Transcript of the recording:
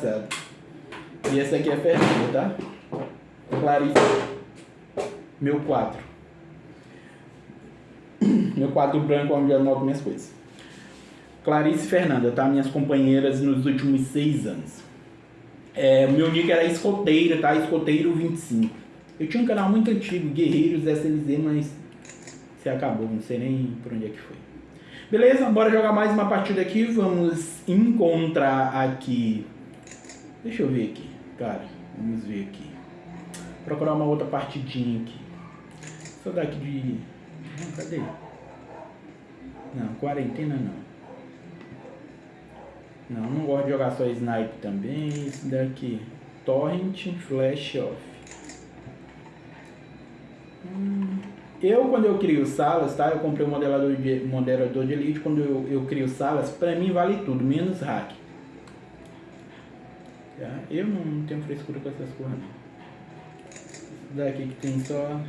E essa aqui é Fernanda, tá? Clarice. Meu quadro. Meu quadro branco onde eu anoto minhas coisas. Clarice Fernanda, tá? Minhas companheiras nos últimos seis anos. É, meu nick era escoteiro, tá? Escoteiro 25. Eu tinha um canal muito antigo, Guerreiros SLZ, mas se acabou, não sei nem por onde é que foi. Beleza, bora jogar mais uma partida aqui. Vamos encontrar aqui Deixa eu ver aqui, cara. Vamos ver aqui. Procurar uma outra partidinha aqui. Só daqui de. Não, cadê? Não, quarentena não. Não, não gosto de jogar só snipe também. Isso daqui. Torrent Flash Off. Hum, eu, quando eu crio salas, tá? Eu comprei um modelador de, modelador de elite. Quando eu, eu crio salas, pra mim vale tudo, menos hack. Eu não tenho frescura com essas coisas daqui que tem só